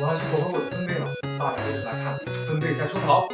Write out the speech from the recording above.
我还是符合我的分贝了。大家接着来看，分贝在出逃。